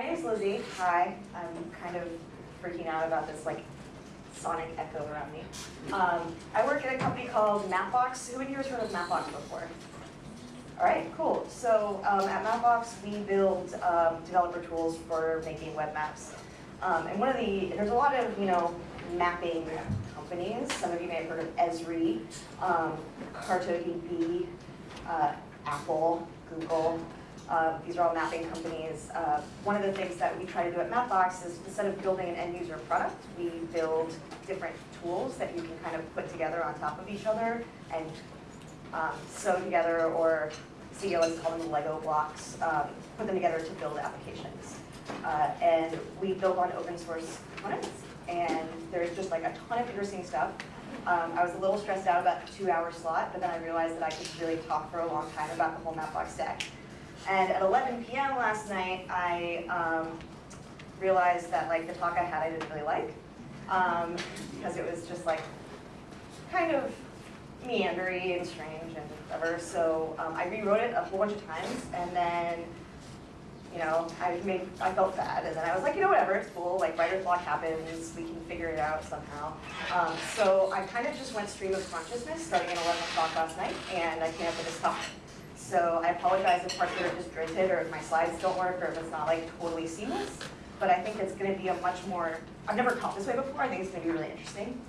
My name's Lizzie. Hi. I'm kind of freaking out about this like sonic echo around me. Um, I work at a company called Mapbox. Who in here has heard of Mapbox before? All right, cool. So um, at Mapbox, we build um, developer tools for making web maps. Um, and one of the, there's a lot of, you know, mapping companies. Some of you may have heard of Esri, um, CartoDB, uh, Apple, Google. Uh, these are all mapping companies. Uh, one of the things that we try to do at Mapbox is instead of building an end user product, we build different tools that you can kind of put together on top of each other and um, sew together or CEO has called them Lego blocks, um, put them together to build applications. Uh, and we build on open source components and there's just like a ton of interesting stuff. Um, I was a little stressed out about the two hour slot, but then I realized that I could really talk for a long time about the whole Mapbox stack. And at 11 p.m. last night, I um, realized that like the talk I had I didn't really like um, because it was just like kind of meandery and strange and whatever. So um, I rewrote it a whole bunch of times, and then you know I made I felt bad, and then I was like, you know, whatever, it's cool. Like writer's block happens, we can figure it out somehow. Um, so I kind of just went stream of consciousness starting at 11 o'clock last night, and I came up with this talk. So I apologize if parts of it are disjointed or if my slides don't work or if it's not like totally seamless. But I think it's going to be a much more, I've never taught this way before. I think it's going to be really interesting.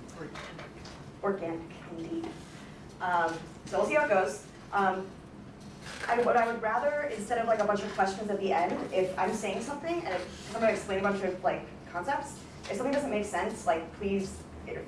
Organic, indeed. Um, so we'll see how it goes. Um, I, what I would rather, instead of like a bunch of questions at the end, if I'm saying something and if I'm going to explain a bunch of like concepts, if something doesn't make sense, like please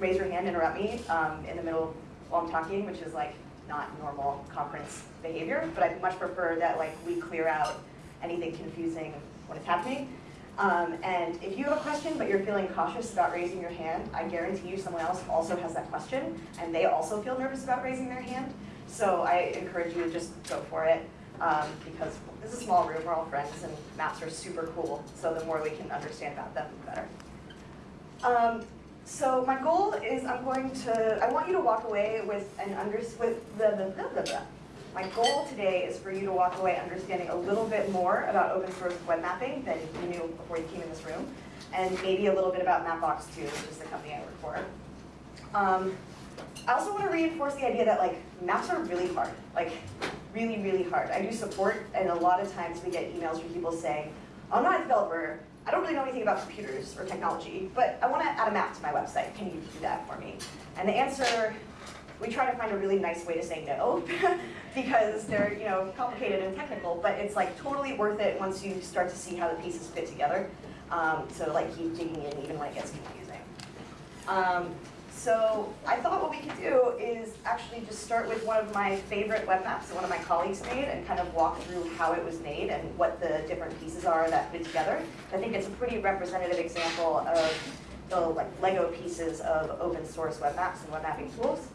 raise your hand, interrupt me um, in the middle while I'm talking, which is like not normal conference behavior, but I much prefer that like we clear out anything confusing when it's happening. Um, and if you have a question but you're feeling cautious about raising your hand, I guarantee you someone else also has that question and they also feel nervous about raising their hand. So I encourage you to just go for it um, because this is a small room, we're all friends and maps are super cool. So the more we can understand about them, the better. Um, so my goal is I'm going to, I want you to walk away with an under, with the, the, the, the. My goal today is for you to walk away understanding a little bit more about open source web mapping than you knew before you came in this room, and maybe a little bit about Mapbox too, which is the company I work for. Um, I also want to reinforce the idea that like maps are really hard, like really, really hard. I do support, and a lot of times we get emails from people saying, I'm not a developer, I don't really know anything about computers or technology, but I want to add a map to my website. Can you do that for me? And the answer, we try to find a really nice way to say no, because they're you know complicated and technical, but it's like totally worth it once you start to see how the pieces fit together. Um, so like keep digging in even when it gets confusing. Um, so I thought what we could do is actually just start with one of my favorite web maps that one of my colleagues made and kind of walk through how it was made and what the different pieces are that fit together. I think it's a pretty representative example of the like Lego pieces of open source web maps and web mapping tools.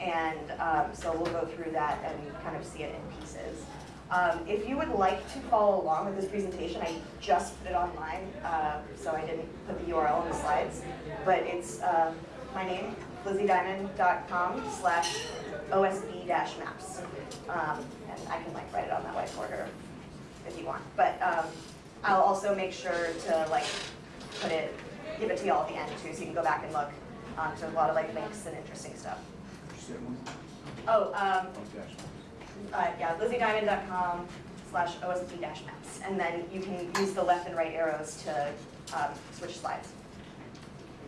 And um, so we'll go through that and kind of see it in pieces. Um, if you would like to follow along with this presentation, I just put it online, uh, so I didn't put the URL in the slides, but it's um, my name, lizziediamond.com slash OSB-maps. Um, and I can like write it on that whiteboard if you want. But um, I'll also make sure to like put it, give it to y'all at the end too, so you can go back and look. Um, there's a lot of like links and interesting stuff. Oh, um, uh, yeah, lizziediamond.com slash OSB-maps. And then you can use the left and right arrows to um, switch slides.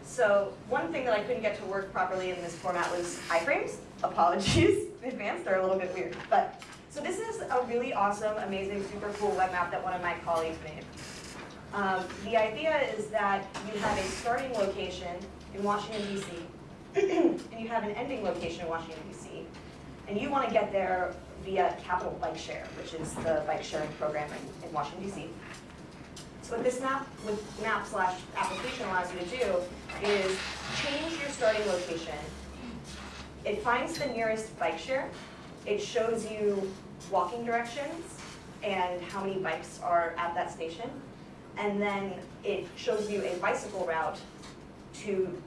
So one thing that I couldn't get to work properly in this format was iframes. Apologies in advance, they're a little bit weird. But So this is a really awesome, amazing, super cool web map that one of my colleagues made. Um, the idea is that you have a starting location in Washington, D.C., and you have an ending location in Washington, D.C., and you want to get there via Capital Bike Share, which is the bike sharing program in, in Washington, D.C. So what this map with map slash application allows you to do is change your starting location. It finds the nearest bike share. It shows you walking directions and how many bikes are at that station. And then it shows you a bicycle route to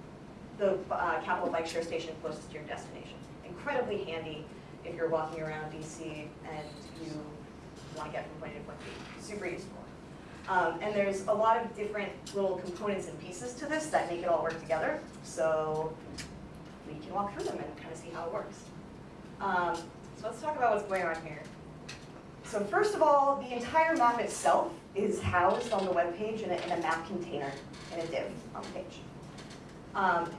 the uh, Capital Bike Share station closest to your destination. Incredibly handy if you're walking around DC and you want to get from point A to point B. Super useful. Um, and there's a lot of different little components and pieces to this that make it all work together. So we can walk through them and kind of see how it works. Um, so let's talk about what's going on here. So first of all, the entire map itself is housed on the web page in a, in a map container, in a div on the page. Um,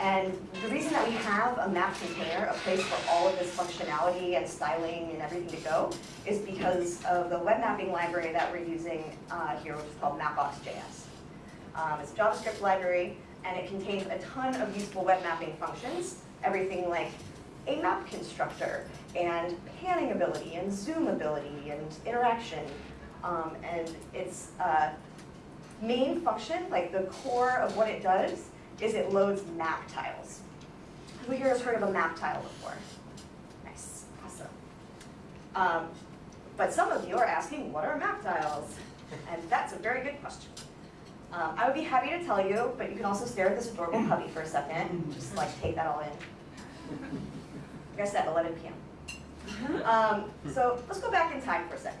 and the reason that we have a map container, a place for all of this functionality and styling and everything to go, is because of the web mapping library that we're using uh, here, which is called Mapbox.js. Um, it's a JavaScript library, and it contains a ton of useful web mapping functions, everything like a map constructor, and panning ability, and zoom ability, and interaction. Um, and its uh, main function, like the core of what it does, is it loads map tiles. Who here has heard of a map tile before? Nice, awesome. Um, but some of you are asking, what are map tiles? And that's a very good question. Um, I would be happy to tell you, but you can also stare at this adorable puppy for a second, and just like take that all in. Like I said, 11 p.m. Um, so let's go back in time for a second.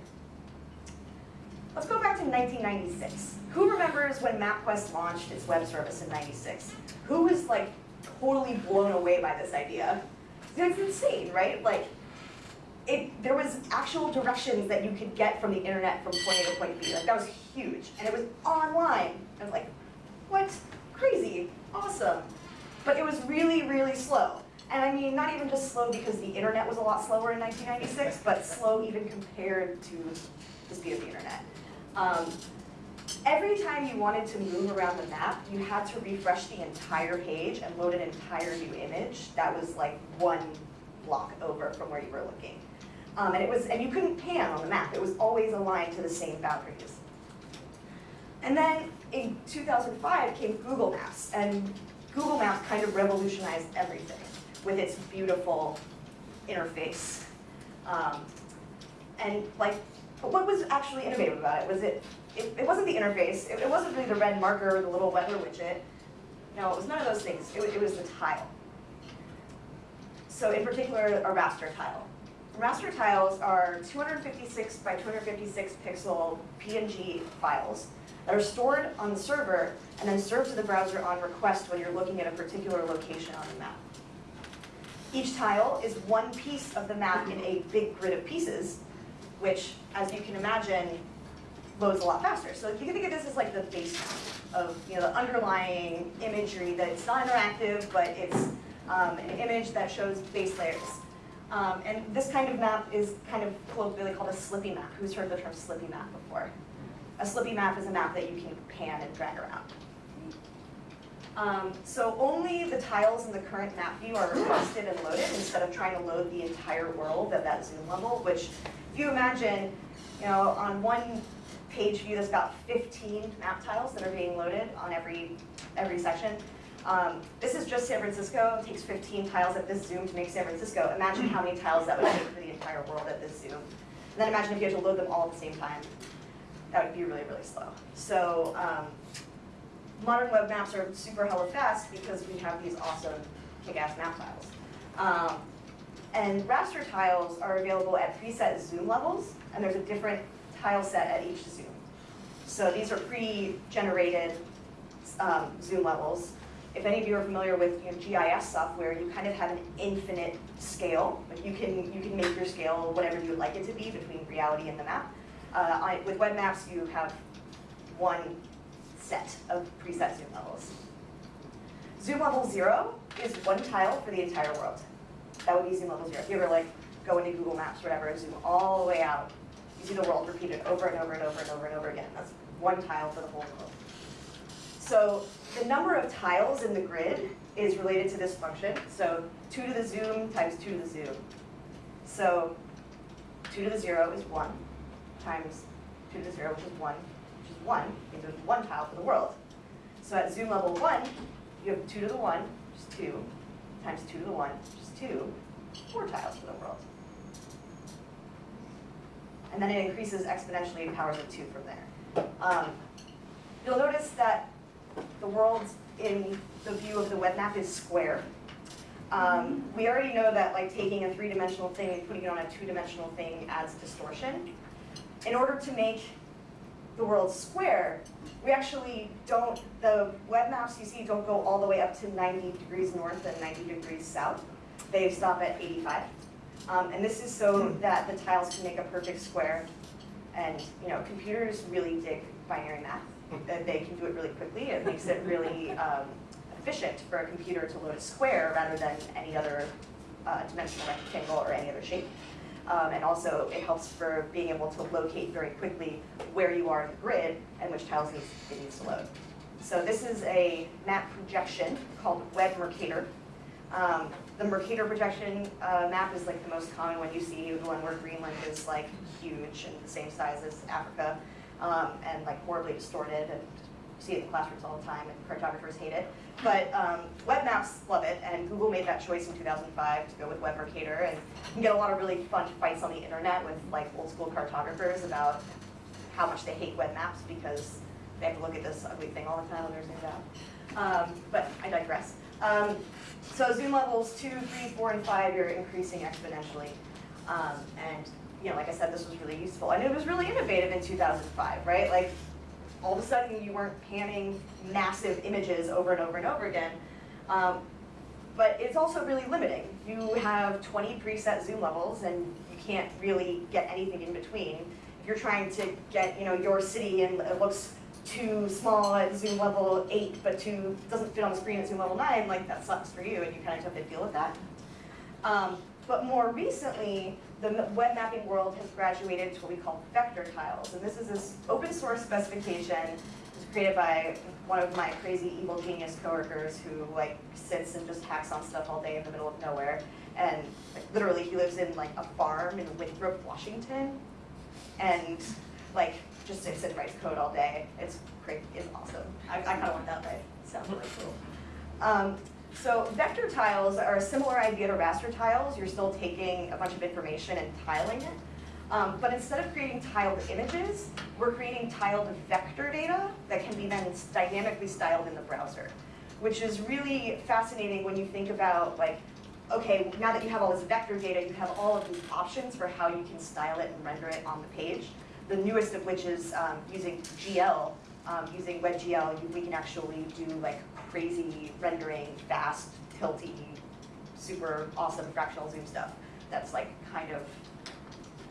Let's go back to 1996. Who remembers when MapQuest launched its web service in 96? Who was like totally blown away by this idea? It's insane, right? Like, it, there was actual directions that you could get from the internet from point A to point B. Like that was huge, and it was online. I was like, what? Crazy, awesome. But it was really, really slow. And I mean, not even just slow because the internet was a lot slower in 1996, but slow even compared to the speed of the internet. Um, every time you wanted to move around the map, you had to refresh the entire page and load an entire new image that was like one block over from where you were looking. Um, and it was, and you couldn't pan on the map. It was always aligned to the same boundaries. And then in 2005 came Google Maps, and Google Maps kind of revolutionized everything with its beautiful interface. Um, and like, what was actually innovative about it? Was it, it, it wasn't the interface, it, it, wasn't really the red marker or the little weather widget. No, it was none of those things. It, it was the tile. So in particular, a raster tile. Raster tiles are 256 by 256 pixel PNG files that are stored on the server and then served to the browser on request when you're looking at a particular location on the map. Each tile is one piece of the map in a big grid of pieces, which, as you can imagine, loads a lot faster. So you can think of this as like the base of you know, the underlying imagery that's not interactive, but it's um, an image that shows base layers. Um, and this kind of map is kind of colloquially called a slippy map. Who's heard the term slippy map before? A slippy map is a map that you can pan and drag around. Um, so only the tiles in the current map view are requested and loaded instead of trying to load the entire world at that zoom level, which if you imagine, you know, on one page view that's got 15 map tiles that are being loaded on every, every section. Um, this is just San Francisco. It takes 15 tiles at this zoom to make San Francisco. Imagine how many tiles that would take for the entire world at this zoom. And then imagine if you had to load them all at the same time. That would be really, really slow. So um, modern web maps are super hella fast because we have these awesome kick-ass map tiles. Um, and raster tiles are available at preset zoom levels, and there's a different tile set at each zoom. So these are pre-generated um, zoom levels. If any of you are familiar with you know, GIS software, you kind of have an infinite scale. Like you can you can make your scale whatever you would like it to be between reality and the map. Uh, I, with web maps, you have one set of preset zoom levels. Zoom level zero is one tile for the entire world. That would be zoom level zero. If you ever like go into Google Maps or whatever and zoom all the way out, you see the world repeated over and over and over and over and over again. That's one tile for the whole world. So the number of tiles in the grid is related to this function. So 2 to the zoom times 2 to the zoom. So 2 to the 0 is 1 times 2 to the 0, which is 1, which is 1, means there's one tile for the world. So at zoom level 1, you have 2 to the 1, which is 2, times 2 to the 1, which is 2, 4 tiles for the world. And then it increases exponentially in powers of 2 from there. Um, you'll notice that the world in the view of the web map is square. Um, we already know that like taking a three-dimensional thing and putting it on a two-dimensional thing adds distortion. In order to make the world square, we actually don't, the web maps you see don't go all the way up to 90 degrees north and 90 degrees south. They stop at 85. Um, and this is so that the tiles can make a perfect square. And you know, computers really dig binary math. That they can do it really quickly. It makes it really um, efficient for a computer to load a square rather than any other uh, dimensional rectangle or any other shape. Um, and also it helps for being able to locate very quickly where you are in the grid and which tiles needs, it needs to load. So this is a map projection called Web Mercator. Um, the Mercator projection uh, map is like the most common one you see, the one where Greenland is like huge and the same size as Africa um, and like horribly distorted and you see it in classrooms all the time and cartographers hate it. But um, web maps love it, and Google made that choice in 2005 to go with Web Mercator, and you can get a lot of really fun fights on the internet with like old school cartographers about how much they hate web maps because they have to look at this ugly thing all the time when they're. Um, but I digress. Um, so zoom levels two, three, four, and five, you're increasing exponentially. Um, and you know, like I said, this was really useful. And it was really innovative in 2005, right? Like all of a sudden you weren't panning massive images over and over and over again. Um, but it's also really limiting. You have 20 preset zoom levels and you can't really get anything in between. If you're trying to get you know, your city and it looks too small at zoom level 8 but too doesn't fit on the screen at zoom level 9, like that sucks for you and you kind of have to deal with that. Um, but more recently, the web mapping world has graduated to what we call vector tiles. And this is this open source specification. Was created by one of my crazy evil genius coworkers who like sits and just hacks on stuff all day in the middle of nowhere. And like, literally he lives in like a farm in Winthrop, Washington. And like just sits and writes code all day. It's great, it's awesome. I, I kind of want that life. Sounds really cool. Um, so vector tiles are a similar idea to raster tiles. You're still taking a bunch of information and tiling it. Um, but instead of creating tiled images, we're creating tiled vector data that can be then dynamically styled in the browser, which is really fascinating when you think about like, okay, now that you have all this vector data, you have all of these options for how you can style it and render it on the page. The newest of which is um, using GL. Um, using WebGL, we can actually do like crazy rendering, fast, tilty, super awesome fractional zoom stuff. That's like kind of,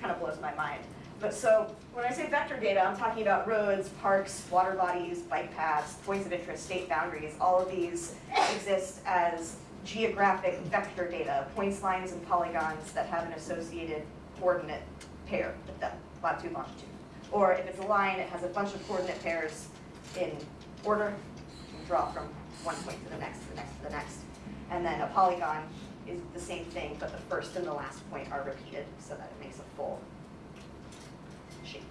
kind of blows my mind. But so when I say vector data, I'm talking about roads, parks, water bodies, bike paths, points of interest, state boundaries. All of these exist as geographic vector data, points, lines, and polygons that have an associated coordinate pair with them, latitude, longitude. Or if it's a line, it has a bunch of coordinate pairs in order, You draw from one point to the next, to the next, to the next. And then a polygon is the same thing, but the first and the last point are repeated so that it makes a full shape.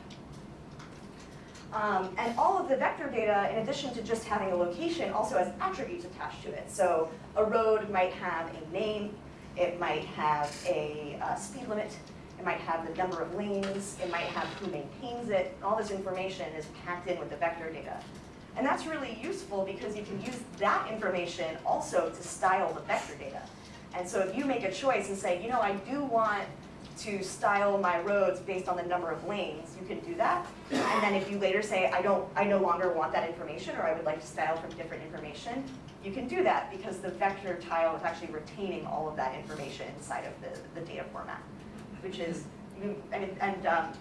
Um, and all of the vector data, in addition to just having a location, also has attributes attached to it. So a road might have a name, it might have a uh, speed limit, it might have the number of lanes, it might have who maintains it. All this information is packed in with the vector data. And that's really useful because you can use that information also to style the vector data. And so if you make a choice and say, you know, I do want to style my roads based on the number of lanes, you can do that. And then if you later say, I don't, I no longer want that information, or I would like to style from different information, you can do that because the vector tile is actually retaining all of that information inside of the, the data format, which is, and, and um,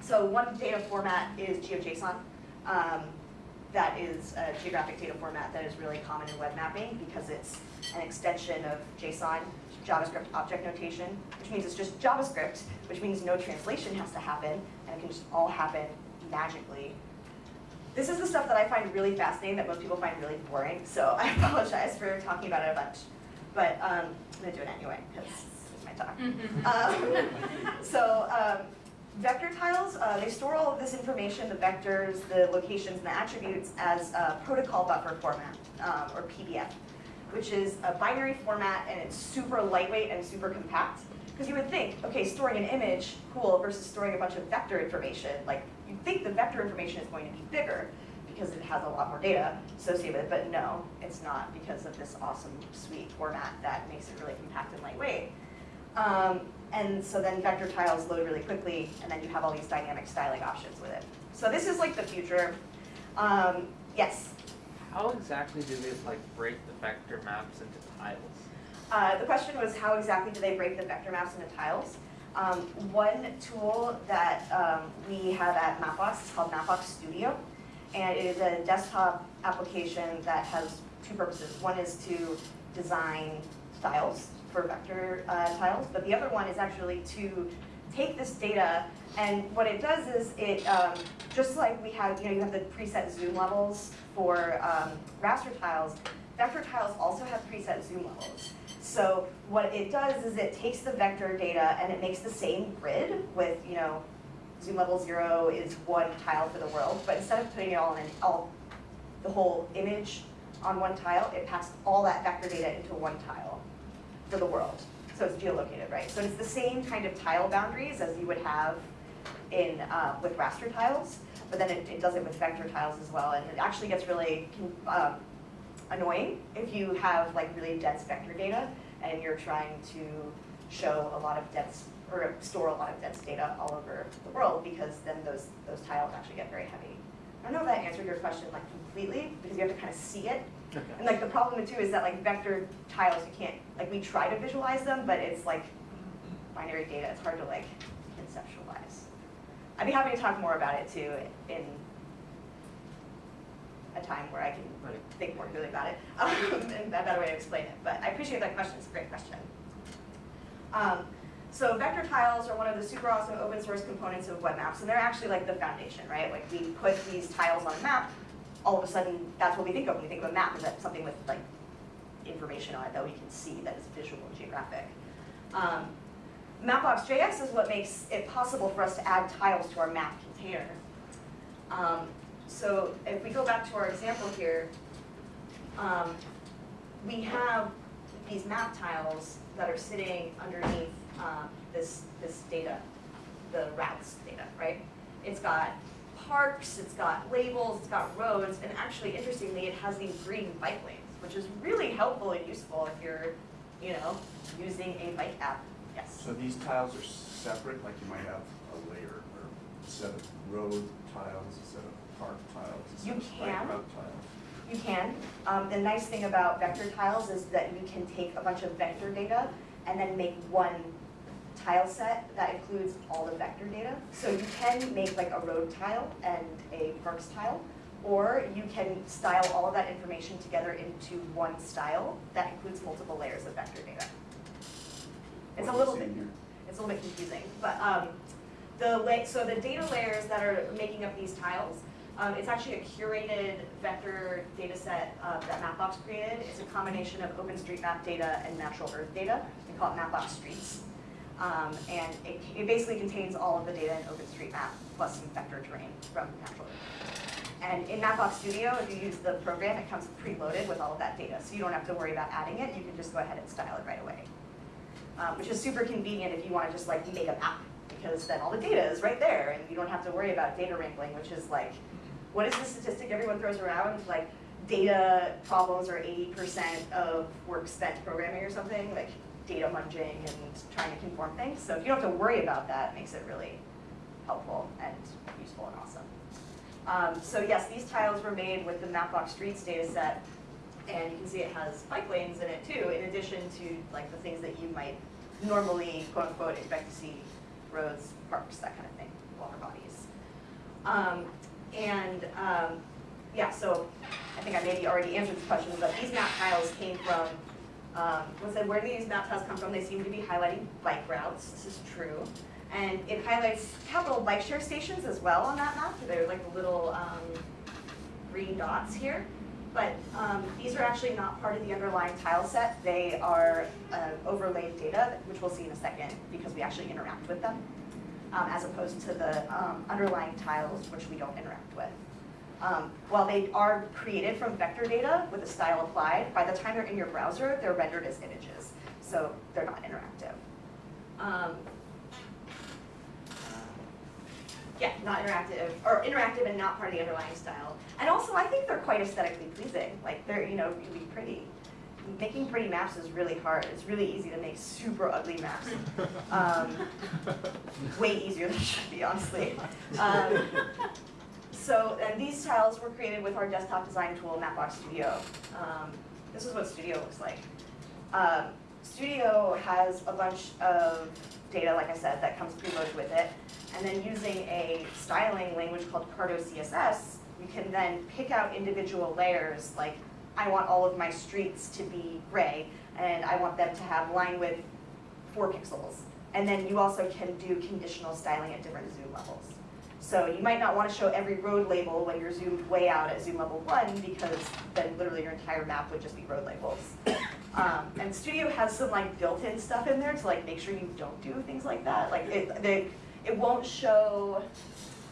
so one data format is GeoJSON. Um, that is a geographic data format that is really common in web mapping because it's an extension of JSON, JavaScript object notation, which means it's just JavaScript, which means no translation has to happen, and it can just all happen magically. This is the stuff that I find really fascinating that most people find really boring, so I apologize for talking about it a bunch. But um, I'm going to do it anyway, because my talk. um, so um, Vector tiles, uh, they store all of this information, the vectors, the locations, and the attributes as a protocol buffer format, um, or PBF, which is a binary format and it's super lightweight and super compact. Because you would think, okay, storing an image, cool, versus storing a bunch of vector information. Like, you'd think the vector information is going to be bigger because it has a lot more data associated with it, but no, it's not because of this awesome, sweet format that makes it really compact and lightweight. Um, and so then vector tiles load really quickly, and then you have all these dynamic styling options with it. So this is like the future. Um, yes, How exactly do they like break the vector maps into tiles? Uh, the question was how exactly do they break the vector maps into tiles? Um, one tool that um, we have at Mapbox is called Mapbox Studio. And it is a desktop application that has two purposes. One is to design styles for vector uh, tiles, but the other one is actually to take this data and what it does is it, um, just like we have, you know, you have the preset zoom levels for um, raster tiles, vector tiles also have preset zoom levels. So what it does is it takes the vector data and it makes the same grid with, you know, zoom level zero is one tile for the world, but instead of putting it all in, all, the whole image on one tile, it passed all that vector data into one tile for the world. So it's geolocated, right? So it's the same kind of tile boundaries as you would have in, uh, with raster tiles, but then it, it does it with vector tiles as well, and it actually gets really um, annoying if you have like really dense vector data and you're trying to show a lot of dense, or store a lot of dense data all over the world, because then those, those tiles actually get very heavy. I don't know if that answered your question like completely, because you have to kind of see it. And like the problem too is that like vector tiles, you can't, like we try to visualize them, but it's like binary data, it's hard to like conceptualize. I'd be happy to talk more about it too in a time where I can Right. think more clearly about it, um, and a better way to explain it. But I appreciate that question, it's a great question. Um, so vector tiles are one of the super awesome open source components of web maps, and they're actually like the foundation, right? Like we put these tiles on a map, all of a sudden, that's what we think of when we think of a map, is that something with like information on it that we can see that is visual and geographic. Um, Mapbox.js is what makes it possible for us to add tiles to our map container. Um, so if we go back to our example here, um, we have these map tiles that are sitting underneath um, this, this data, the routes data, right? It's got parks, it's got labels, it's got roads, and actually, interestingly, it has these green bike lanes, which is really helpful and useful if you're, you know, using a bike app. Yes. So these tiles are separate, like you might have a layer or a set of road tiles, a set of park tiles, a set You of bike can. route tiles. You can. Um, the nice thing about vector tiles is that you can take a bunch of vector data and then make one tile set that includes all the vector data. So you can make like a road tile and a parks tile, or you can style all of that information together into one style that includes multiple layers of vector data. It's a little bit it's a little bit confusing, but um, the so the data layers that are making up these tiles, um, it's actually a curated vector data set uh, that Mapbox created. It's a combination of OpenStreetMap data and natural earth data. We call it Mapbox Streets. Um, and it, it basically contains all of the data in OpenStreetMap plus some vector terrain from natural. And in Mapbox Studio, if you use the program, it comes preloaded with all of that data. So you don't have to worry about adding it. You can just go ahead and style it right away um, which is super convenient if you want to just like make a map, because then all the data is right there, and you don't have to worry about data wrangling, which is like, what is the statistic everyone throws around? Like, data problems are 80% of work spent programming or something, like data munging and trying to conform things. So if you don't have to worry about that, it makes it really helpful and useful and awesome. Um, so yes, these tiles were made with the Mapbox Streets data set, and you can see it has bike lanes in it too, in addition to like the things that you might normally, quote unquote, expect to see, roads, parks, that kind of thing, water bodies. Um, and, um, yeah, so I think I maybe already answered this question, but these map tiles came from, um, was it, where do these map tiles come from? They seem to be highlighting bike routes, this is true. And it highlights capital bike share stations as well on that map, they're like little, um, green dots here. But um, these are actually not part of the underlying tile set. They are uh, overlaid data, which we'll see in a second, because we actually interact with them, um, as opposed to the um, underlying tiles, which we don't interact with. Um, while they are created from vector data with a style applied, by the time they're in your browser, they're rendered as images, so they're not interactive. Um, yeah, not interactive, or interactive and not part of the underlying style. And also, I think they're quite aesthetically pleasing. Like, they're, you know, really pretty. Making pretty maps is really hard. It's really easy to make super ugly maps. Um, way easier than it should be, honestly. Um, so, and these tiles were created with our desktop design tool, Mapbox Studio. Um, this is what Studio looks like. Um, Studio has a bunch of data, like I said, that comes preloaded with it. And then using a styling language called Carto CSS, you can then pick out individual layers, like I want all of my streets to be gray, and I want them to have line width four pixels. And then you also can do conditional styling at different zoom levels. So you might not want to show every road label when you're zoomed way out at zoom level one, because then literally your entire map would just be road labels. Um, and Studio has some like built-in stuff in there to like make sure you don't do things like that. Like it, they, it won't show,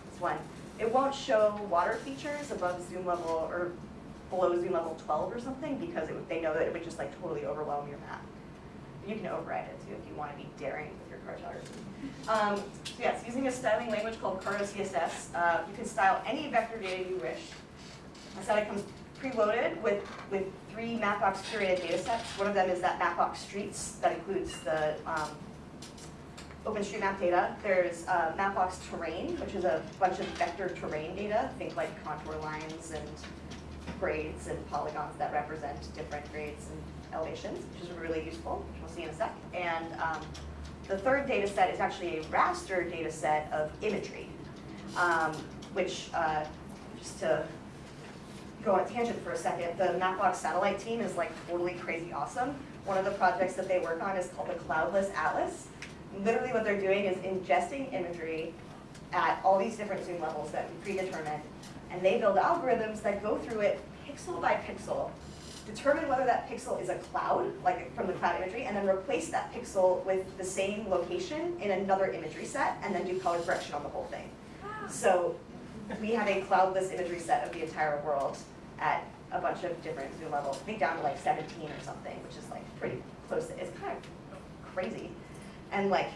this one, it won't show water features above zoom level or below zoom level twelve or something because it, they know that it would just like totally overwhelm your map. You can override it too if you want to be daring cartography. Um, so yes, using a styling language called Carto CSS, uh, you can style any vector data you wish. I said it comes preloaded with, with three Mapbox curated data sets. One of them is that Mapbox Streets that includes the um, OpenStreetMap data. There's uh, Mapbox Terrain, which is a bunch of vector terrain data. Think like contour lines and grades and polygons that represent different grades and elevations, which is really useful, which we'll see in a sec. And um, the third data set is actually a raster data set of imagery, um, which, uh, just to go on tangent for a second, the Mapbox satellite team is like totally crazy awesome. One of the projects that they work on is called the Cloudless Atlas. Literally what they're doing is ingesting imagery at all these different zoom levels that we predetermined, and they build algorithms that go through it pixel by pixel, determine whether that pixel is a cloud, like from the cloud imagery, and then replace that pixel with the same location in another imagery set, and then do color correction on the whole thing. Ah. So we have a cloudless imagery set of the entire world at a bunch of different zoom levels, I think down to like 17 or something, which is like pretty close. to- It's kind of crazy. And like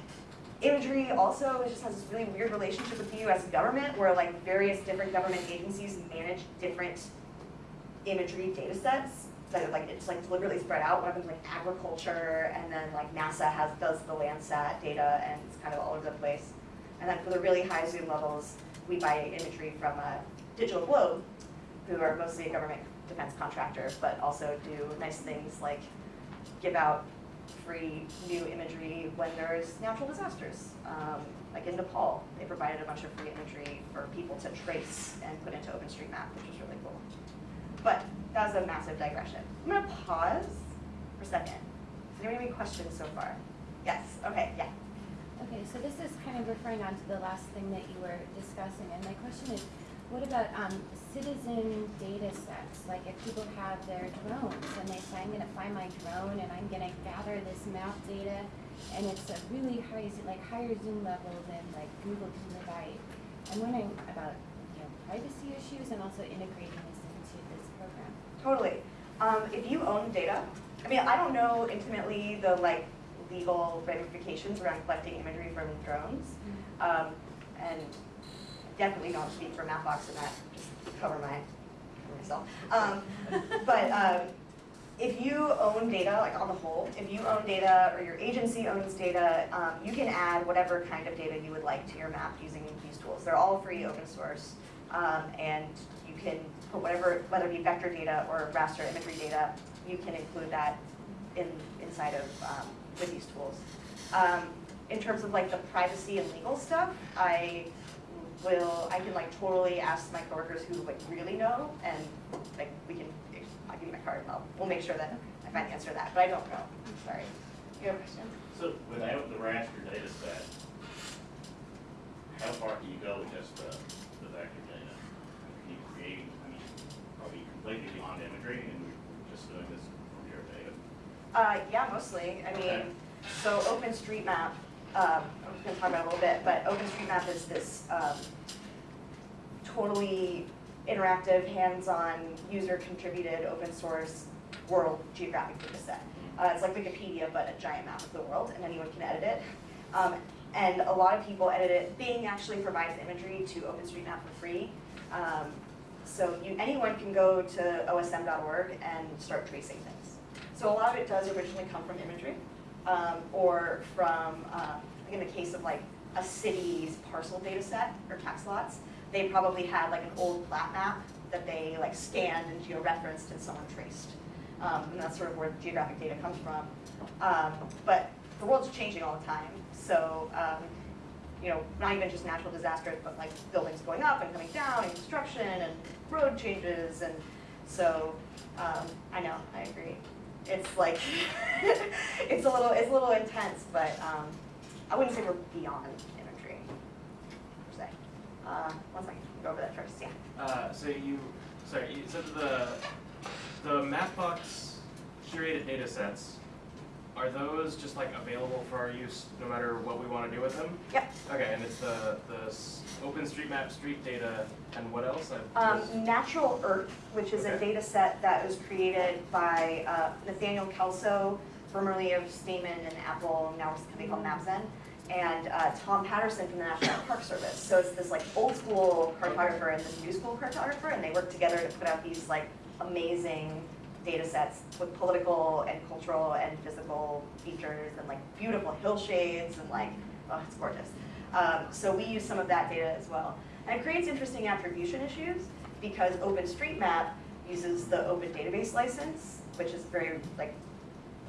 imagery also just has this really weird relationship with the US government where like various different government agencies manage different imagery data sets that like, it's like deliberately spread out. One of them's like agriculture and then like NASA has, does the Landsat data and it's kind of all over the place. And then for the really high zoom levels, we buy imagery from a Digital Globe, who are mostly a government defense contractor, but also do nice things like give out free new imagery when there's natural disasters. Um, like in Nepal, they provided a bunch of free imagery for people to trace and put into OpenStreetMap, which was really cool. But that was a massive digression. I'm gonna pause for a second. Does anyone have any questions so far? Yes, okay, yeah. Okay, so this is kind of referring on to the last thing that you were discussing, and my question is, what about, um, citizen data sets? Like if people have their drones and they say, I'm gonna find my drone and I'm gonna gather this map data, and it's a really high, like higher zoom level than like Google can provide. I'm wondering about, you know, privacy issues and also integrating this into this program. Totally. Um, if you own data, I mean, I don't know intimately the like legal ramifications around collecting imagery from drones. Um, and definitely don't speak for Mapbox in that, just cover my, myself. Um, but, um, if you own data, like on the whole, if you own data or your agency owns data, um, you can add whatever kind of data you would like to your map using these tools. They're all free, open source, um, and you can put whatever, whether it be vector data or raster imagery data, you can include that in, inside of, um, with these tools. Um, in terms of like the privacy and legal stuff, I will, I can like totally ask my coworkers who like really know, and like we can, I'll give you my card, I'll, we'll make sure that I find the answer to that, but I don't know, I'm sorry. You have a question? So without the raster data set, how far can you go with just the, the vector data? Can you create, I mean, completely beyond imagery and we're just doing this from your data? Uh, yeah, mostly, I Okay. mean, so OpenStreetMap, um, I'm just gonna talk about it a little bit, but OpenStreetMap is this, um, totally interactive, hands-on, user-contributed, open source world geographic data set. Uh, it's like Wikipedia, but a giant map of the world, and anyone can edit it. Um, and a lot of people edit it. Bing actually provides imagery to OpenStreetMap for free. Um, so you, anyone can go to osm.org and start tracing things. So a lot of it does originally come from imagery, um, or from, uh, like in the case of like a city's parcel data set or tax lots, they probably had like an old plat map that they like scanned and georeferenced and someone traced. Um, and that's sort of where geographic data comes from. Um, but the world's changing all the time, so, um, you know, not even just natural disasters, but like buildings going up and coming down and construction and road changes and so, um, I know, I agree. It's like, it's a little, it's a little intense, but, um, I wouldn't say we're beyond imagery, per se. Uh, one second, go over that first, yeah. Uh, so you, sorry, you said the, the Mapbox curated data sets, are those just like available for our use no matter what we wanna do with them? Yep. Okay, and it's the, the OpenStreetMap street data and what else? I Um, Natural Earth, which is a data set that was created by uh, Nathaniel Kelso, formerly of Stamen and Apple, now it's something called MapZen, and uh, Tom Patterson from the National Park Service. So it's this like old school cartographer and this new school cartographer, and they work together to put out these like amazing data sets with political and cultural and physical features and like beautiful hillshades and like, oh, it's gorgeous. Um, so we use some of that data as well. And it creates interesting attribution issues because OpenStreetMap uses the open database license, which is very like,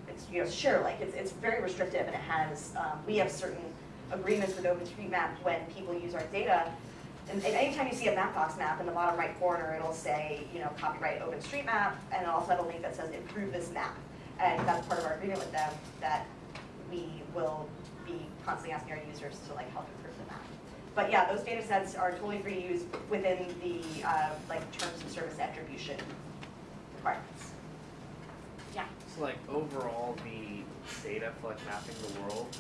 it's, you know, share like, it's, it's very restrictive and it has, um, we have certain agreements with OpenStreetMap when people use our data. And and anytime you see a Mapbox map in the bottom right corner, it'll say, you know, copyright OpenStreetMap, and it'll also have a link that says improve this map. And that's part of our agreement with them, that we will be constantly asking our users to like help improve the map. But yeah, those data sets are totally free to use within the, uh, like, terms of service attribution requirements. Yeah. So like overall, the data for like mapping the world,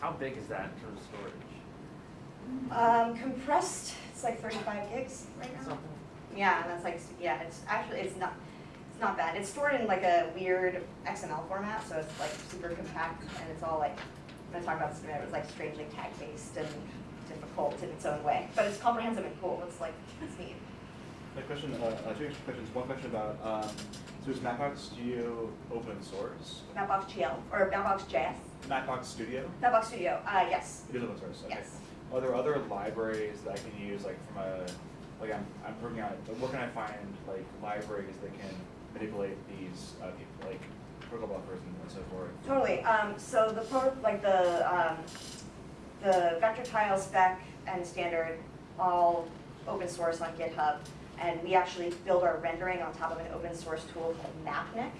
how big is that in terms of storage? Um, compressed, it's like thirty-five gigs right now. Something. Yeah, and that's like, yeah, it's actually, it's not, it's not bad. It's stored in like a weird XML format, so it's like super compact and it's all like, I'm gonna talk about this in a minute, it's like strangely tag-based and difficult in its own way. But it's comprehensive and cool, it's like, it's neat. A question, uh, uh, two extra questions. One question about, um, so is Mapbox Studio open source? Mapbox GL, or Mapbox JS, Mapbox Studio? Mapbox Studio, uh, yes, It is open source, okay. yes. Are there other libraries that I can use, like from a, like I'm, I'm working on, like, where can I find like libraries that can manipulate these, uh, like protocol buffers and and so forth? Totally, um, so the pro, like the, um, the vector tile spec and standard, all open source on GitHub. And we actually build our rendering on top of an open source tool called Mapnik.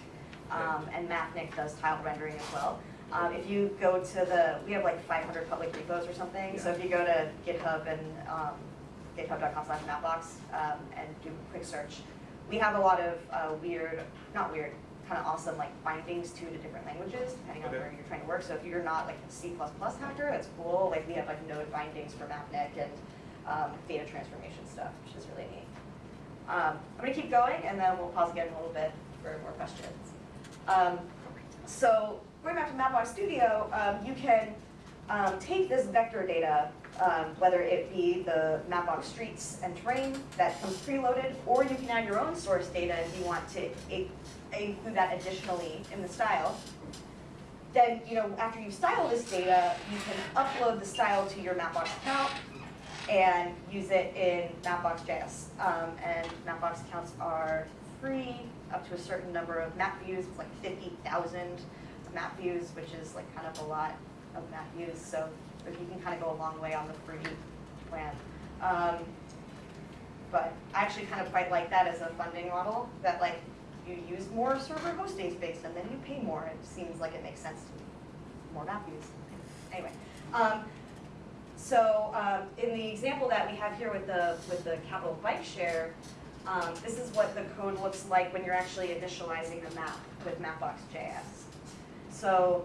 Um, and Mapnik does tile rendering as well. Um, if you go to the, we have like five hundred public repos or something, so if you go to GitHub and, um, github.com slash mapbox, um, and do a quick search, we have a lot of, uh, weird, not weird, kind of awesome like bindings to the different languages, depending on Okay. where you're trying to work. So if you're not like a C++ hacker, that's cool. Like we have like node bindings for Mapnik and um, data transformation stuff, which is really neat. Um, I'm gonna keep going and then we'll pause again in a little bit for more questions. Um, so going back to Mapbox Studio, um, you can um, take this vector data, um, whether it be the Mapbox streets and terrain that comes preloaded, or you can add your own source data if you want to include that additionally in the style. Then, you know, after you style this data, you can upload the style to your Mapbox account and use it in Mapbox.js. Um, and Mapbox accounts are free up to a certain number of map views, like fifty thousand map views, which is like kind of a lot of map views, so you can kind of go a long way on the free plan. Um, but I actually kind of quite like that as a funding model, that like you use more server hosting space and then you pay more, it seems like it makes sense to me. More map views, anyway. Um, so, um, in the example that we have here with the, with the capital bike share, um, this is what the code looks like when you're actually initializing the map with Mapbox.js. So,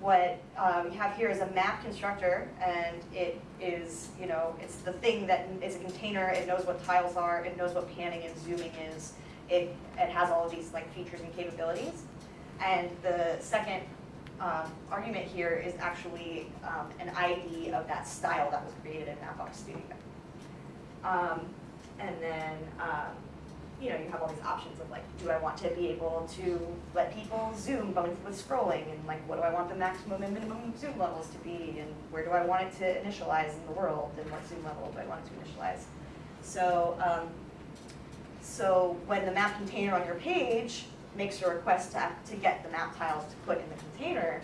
what, uh, we have here is a map constructor, and it is, you know, it's the thing that is a container, it knows what tiles are, it knows what panning and zooming is, it, it has all of these like features and capabilities. And the second um, argument here is actually um, an ID of that style that was created in Mapbox Studio. Um, and then um, you know, you have all these options of like, do I want to be able to let people zoom both with scrolling and like, what do I want the maximum and minimum zoom levels to be and where do I want it to initialize in the world and what zoom level do I want it to initialize? So, um, so when the map container on your page makes a request to, to get the map tiles to put in the container,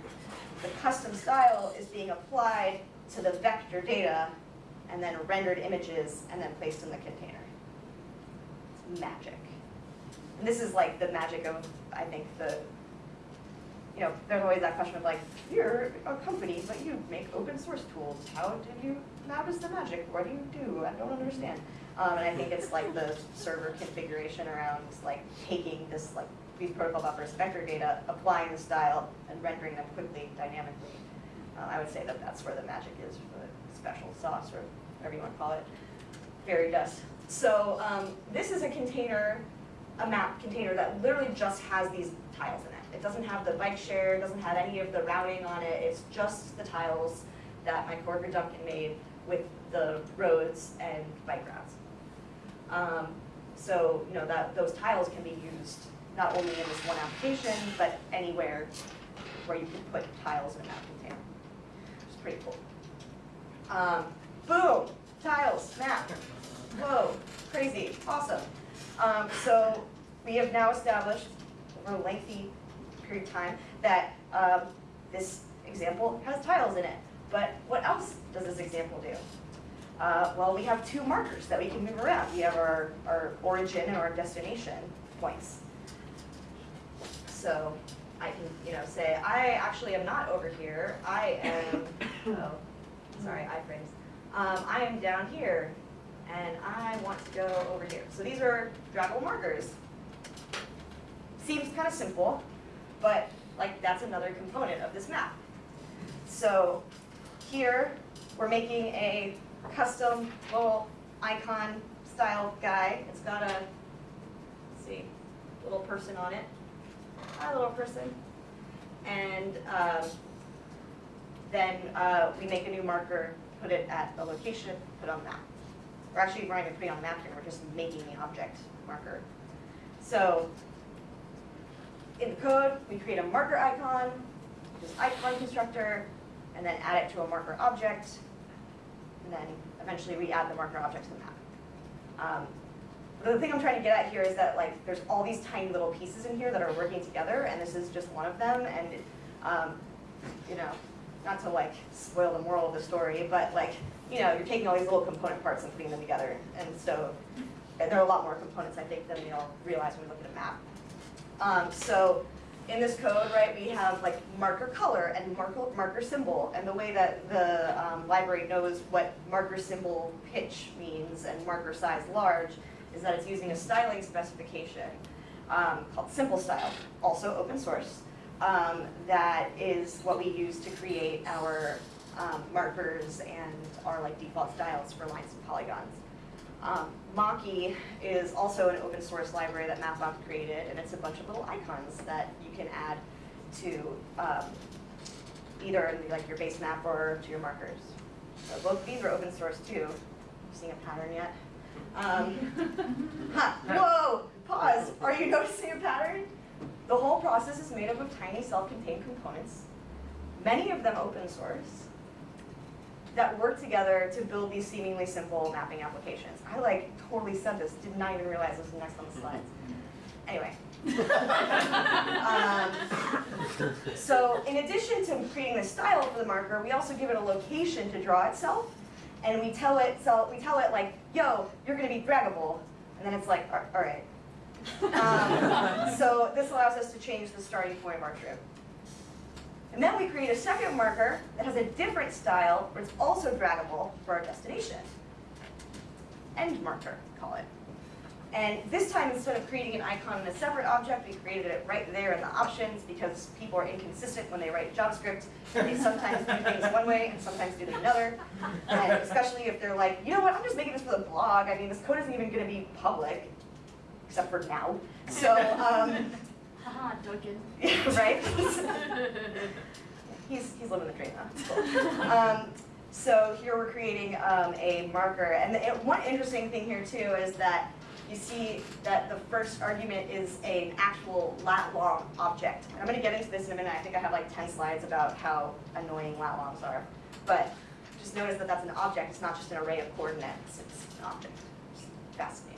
the custom style is being applied to the vector data and then rendered images and then placed in the container. Magic. And this is like the magic of, I think, the, you know, there's always that question of like, you're a company, but you make open source tools. How do you, how does the magic, what do you do? I don't understand. Um, and I think it's like the server configuration around like taking this like, these protocol buffers, vector data, applying the style, and rendering them quickly, dynamically. Uh, I would say that that's where the magic is, for the special sauce, or whatever you want to call it, fairy dust. So um, this is a container, a map container that literally just has these tiles in it. It doesn't have the bike share, it doesn't have any of the routing on it, it's just the tiles that my coworker Duncan made with the roads and bike routes. Um, so, you know, that, those tiles can be used not only in this one application, but anywhere where you can put tiles in a map container, It's pretty cool. Um, boom, tiles, map. Whoa, crazy, awesome. Um, so we have now established over a lengthy period of time that um, this example has tiles in it. But what else does this example do? Uh, well, we have two markers that we can move around. We have our, our origin and our destination points. So I can, you know, say, I actually am not over here. I am, oh, sorry, iframes. Um, I am down here, and I want to go over here. So these are draggable markers. Seems kind of simple, but like that's another component of this map. So here, we're making a custom little icon style guy. It's got a, see, little person on it. Hi, little person. And um, then uh, we make a new marker, put it at a location, put on the map. We're actually not even putting it on map here, we're just making the object marker. So in the code, we create a marker icon, this icon constructor, and then add it to a marker object, and then eventually we add the marker object to the map. Um, the thing I'm trying to get at here is that like there's all these tiny little pieces in here that are working together, and this is just one of them. And um, you know, not to like spoil the moral of the story, but like you know, you're taking all these little component parts and putting them together, and so and there are a lot more components I think than we all realize when we look at a map. Um, so in this code, right, we have like marker color and marker, marker symbol, and the way that the um, library knows what marker symbol pitch means and marker size large is that it's using a styling specification um, called Simple Style, also open source, um, that is what we use to create our um, markers and our like default styles for lines and polygons. Um, Maki is also an open source library that Mapbox created, and it's a bunch of little icons that you can add to um, either like your base map or to your markers. So both of these are open source too. Seeing a pattern yet? Um, huh, whoa, pause. Are you noticing a pattern? The whole process is made up of tiny self-contained components, many of them open source, that work together to build these seemingly simple mapping applications. I like totally said this, did not even realize this was next on the slides. Anyway. um, so in addition to creating the style for the marker, we also give it a location to draw itself. And we tell it, so we tell it like, yo, you're gonna be draggable. And then it's like, all right. Um, so this allows us to change the starting point of our trip. And then we create a second marker that has a different style, but it's also draggable for our destination. End marker, call it. And this time, instead of creating an icon in a separate object, we created it right there in the options because people are inconsistent when they write JavaScript. They sometimes do things one way and sometimes do them another. And especially if they're like, you know what, I'm just making this for the blog. I mean, this code isn't even going to be public, except for now. So, um, Haha, Duncan. right? he's, he's living the dream, huh? Cool. Um, so here we're creating um, a marker. And the, one interesting thing here too is that you see that the first argument is an actual lat long object. And I'm gonna get into this in a minute, I think I have like ten slides about how annoying lat longs are. But just notice that that's an object, it's not just an array of coordinates, it's an object. It's fascinating.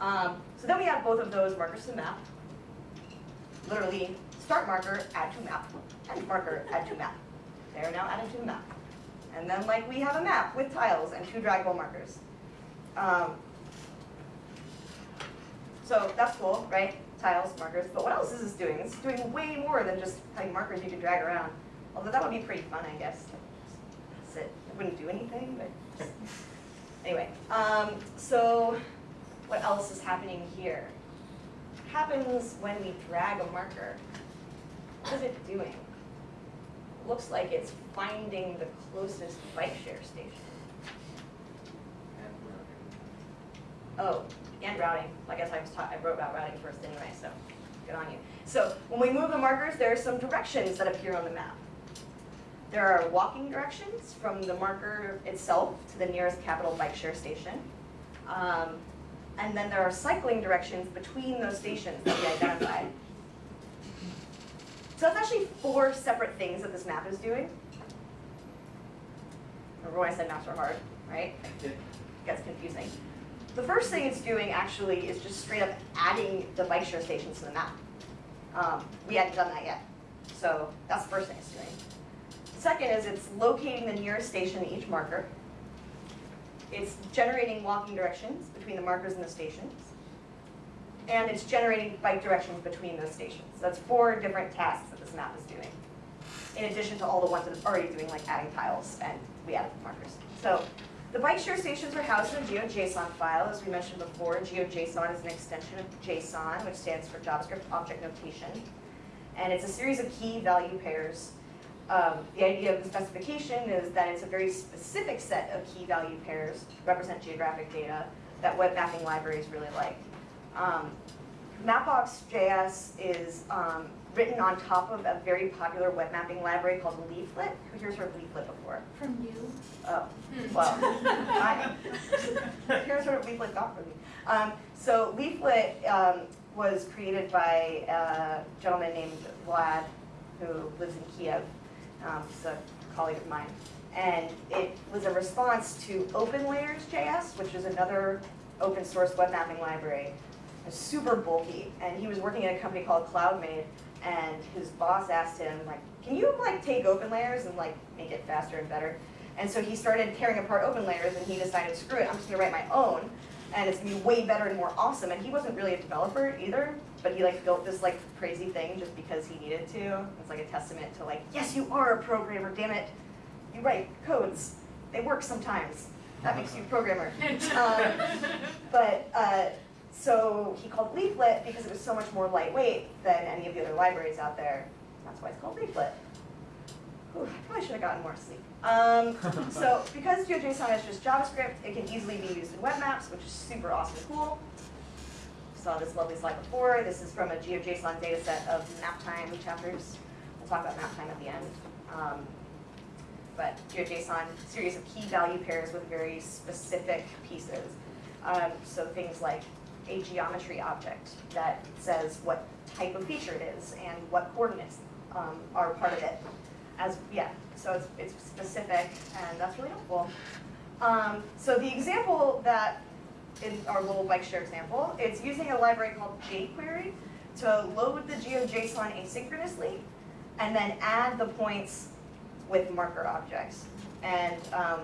Um, so then we have both of those markers to map. Literally, start marker, add to map, end marker, add to map. They are now added to the map. And then like we have a map with tiles and two draggable markers. Um, so that's cool, right? Tiles, markers, but what else is this doing? It's doing way more than just having markers you can drag around. Although that would be pretty fun, I guess. Just Sit, it wouldn't do anything, but anyway. Um, so what else is happening here? Happens when we drag a marker. What is it doing? Looks like it's finding the closest bike share station. Oh, and routing. I guess I was taught, I wrote about routing first anyway, so good on you. So when we move the markers, there are some directions that appear on the map. There are walking directions from the marker itself to the nearest capital bike share station. Um, and then there are cycling directions between those stations that we identified. So that's actually four separate things that this map is doing. Remember when I said maps were hard, right? It gets confusing. The first thing it's doing actually is just straight up adding the bike share stations to the map. Um, we hadn't done that yet, so that's the first thing it's doing. Second is it's locating the nearest station to each marker. It's generating walking directions between the markers and the stations. And it's generating bike directions between those stations. So that's four different tasks that this map is doing. In addition to all the ones that it's already doing, like adding tiles and we added markers. So the bike share stations are housed in a GeoJSON file. As we mentioned before, GeoJSON is an extension of JSON, which stands for JavaScript Object Notation. And it's a series of key value pairs. Um, the idea of the specification is that it's a very specific set of key value pairs to represent geographic data that web mapping libraries really like. Um, Mapbox.js is um, written on top of a very popular web mapping library called Leaflet. Who here's heard of Leaflet before? From you? Oh, well, I, here's what Leaflet got for me. Um, so Leaflet um, was created by a gentleman named Vlad, who lives in Kiev. Um, a colleague of mine. And it was a response to OpenLayers.js, which is another open source web mapping library. It's super bulky, and he was working at a company called CloudMade, and his boss asked him, like, can you like take OpenLayers and like make it faster and better? And so he started tearing apart OpenLayers, and he decided, screw it, I'm just gonna write my own, and it's gonna be way better and more awesome. And he wasn't really a developer either, but he like built this like crazy thing just because he needed to. It's like a testament to like, yes, you are a programmer, damn it. You write codes, they work sometimes. That makes you a programmer. Um, but uh, so he called Leaflet because it was so much more lightweight than any of the other libraries out there. That's why it's called Leaflet. Whew, I probably should have gotten more sleep. Um, so because GeoJSON is just JavaScript, it can easily be used in web maps, which is super awesome and cool. Saw this lovely slide before. This is from a GeoJSON data set of map time chapters. We'll talk about map time at the end. Um, but GeoJSON, series of key value pairs with very specific pieces. Um, so things like a geometry object that says what type of feature it is and what coordinates um, are part of it. As yeah, so it's, it's specific and that's really helpful. Um, so the example that in our little bike share example, it's using a library called jQuery to load the GeoJSON asynchronously and then add the points with marker objects. And um,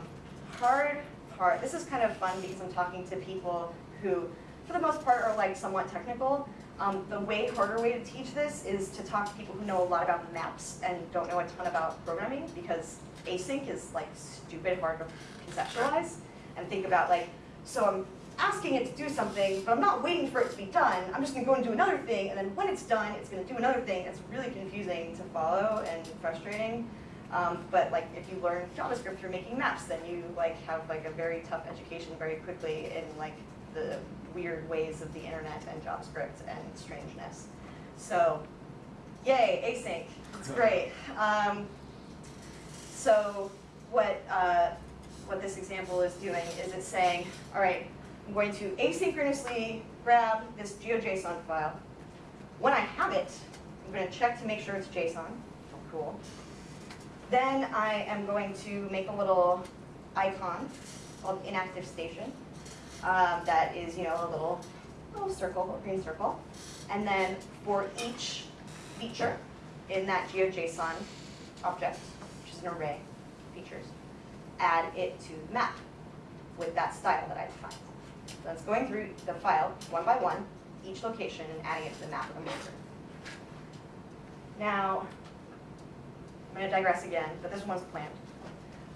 hard part, this is kind of fun because I'm talking to people who, for the most part, are like somewhat technical. Um, the way harder way to teach this is to talk to people who know a lot about maps and don't know a ton about programming because async is like stupid hard to conceptualize and think about like, so I'm asking it to do something, but I'm not waiting for it to be done. I'm just gonna go and do another thing, and then when it's done, it's gonna do another thing. It's really confusing to follow and frustrating. Um, but like if you learn JavaScript for making maps, then you like have like a very tough education very quickly in like the weird ways of the internet and JavaScript and strangeness. So, yay, async, it's great. Um, so what, uh, what this example is doing is it's saying, all right, I'm going to asynchronously grab this GeoJSON file. When I have it, I'm going to check to make sure it's JSON. Cool. Then I am going to make a little icon called inactive station um, that is, you know, a little, little circle, a green circle. And then for each feature in that GeoJSON object, which is an array of features, add it to the map with that style that I defined. So that's going through the file one by one, each location, and adding it to the map of the maker. Now, I'm going to digress again, but this one's planned.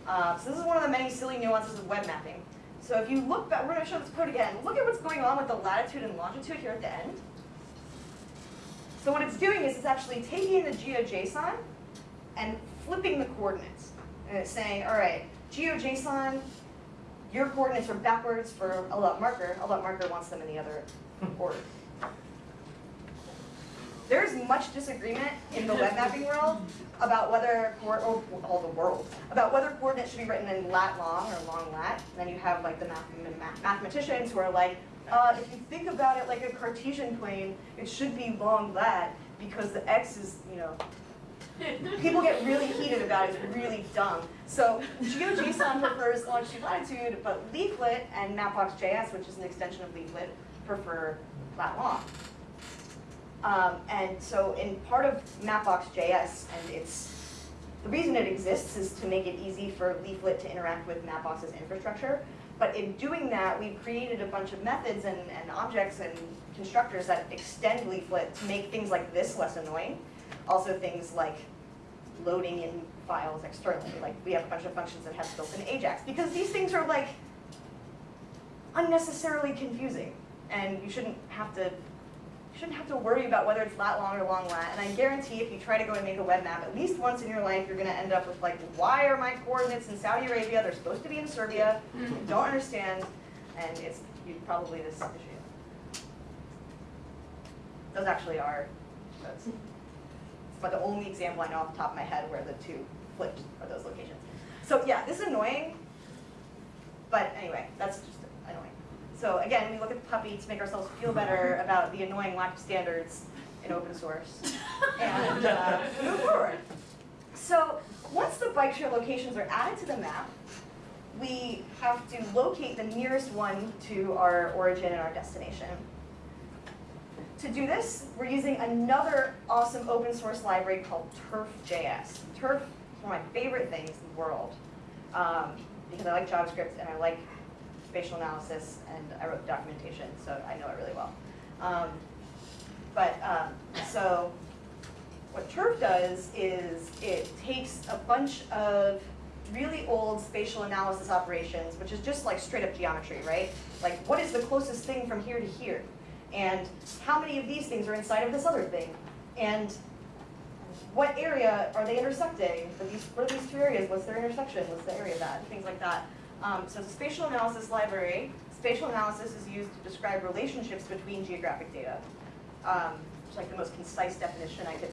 Uh, so this is one of the many silly nuances of web mapping. So if you look back, we're going to show this code again. Look at what's going on with the latitude and longitude here at the end. So what it's doing is it's actually taking the GeoJSON and flipping the coordinates. And it's saying, all right, GeoJSON, your coordinates are backwards for a lot marker. A lot marker wants them in the other order. There's much disagreement in the web mapping world about whether, or all the world, about whether coordinates should be written in lat long or long lat. And then you have like the math- math- mathematicians who are like, uh, if you think about it like a Cartesian plane, it should be long lat because the x is, you know, people get really heated about it, it's really dumb. So GeoJSON prefers longitude latitude, but Leaflet and Mapbox.js, which is an extension of Leaflet, prefer lat long. Um, and so in part of Mapbox.js, and it's, the reason it exists is to make it easy for Leaflet to interact with Mapbox's infrastructure. But in doing that, we've created a bunch of methods and, and objects and constructors that extend Leaflet to make things like this less annoying. Also things like loading in files externally. Like we have a bunch of functions that have built-in Ajax. Because these things are like unnecessarily confusing. And you shouldn't have to you shouldn't have to worry about whether it's lat long or long lat. And I guarantee if you try to go and make a web map, at least once in your life, you're going to end up with like, why are my coordinates in Saudi Arabia? They're supposed to be in Serbia. Mm-hmm. Don't understand. And it's you, probably this issue. Those actually are, that's, but the only example I know off the top of my head where the two flipped are those locations. So yeah, this is annoying. But anyway, that's just annoying. So again, we look at the puppy to make ourselves feel better about the annoying lack of standards in open source and uh, move forward. So once the bike share locations are added to the map, we have to locate the nearest one to our origin and our destination. To do this, we're using another awesome open source library called Turf.js. Turf is one of my favorite things in the world um, because I like JavaScript and I like spatial analysis and I wrote documentation, so I know it really well. Um, but um, so what Turf does is it takes a bunch of really old spatial analysis operations, which is just like straight up geometry, right? Like what is the closest thing from here to here? And how many of these things are inside of this other thing? And what area are they intersecting? Are these, what are these two areas? What's their intersection? What's the area of that? Things like that. Um, so spatial analysis library. Spatial analysis is used to describe relationships between geographic data. Um, it's like the most concise definition I could